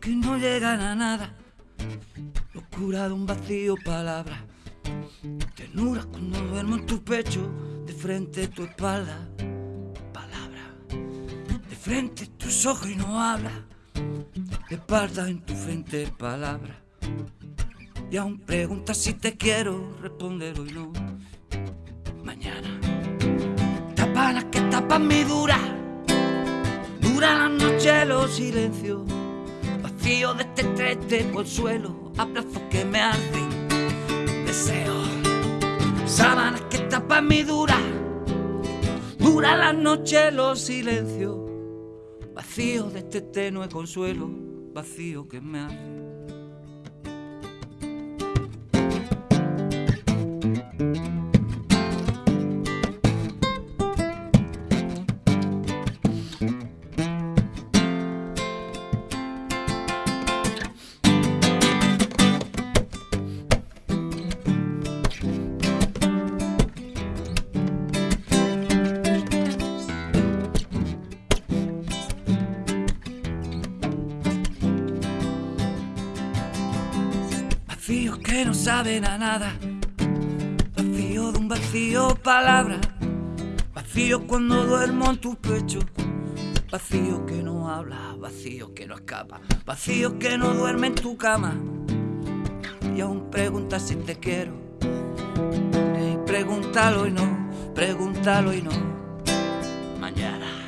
que no llegan a nada. Locura de un vacío, palabras. Ternura cuando duermo en tu pecho, de frente a tu espalda. Frente tus ojos y no habla. Espalda en tu frente, palabra. Y aún preguntas si te quiero responder hoy no. Mañana. Tapanas que tapan mi dura. Dura la noche los silencios. Vacío de este estrés de consuelo. Abrazos que me arden. Deseo. Sábanas que tapan mi dura. Dura la noche los silencios. Vacío de este tenue consuelo. Vacío que me arde. Vacío que no saben a nada. Vacío de un vacío palabra. Vacío cuando duermo en tu pecho. Vacío que no habla, vacío que no escapa. Vacío que no duerme en tu cama. Y aún preguntas si te quiero. Y pregúntalo y no, pregúntalo y no. Mañana.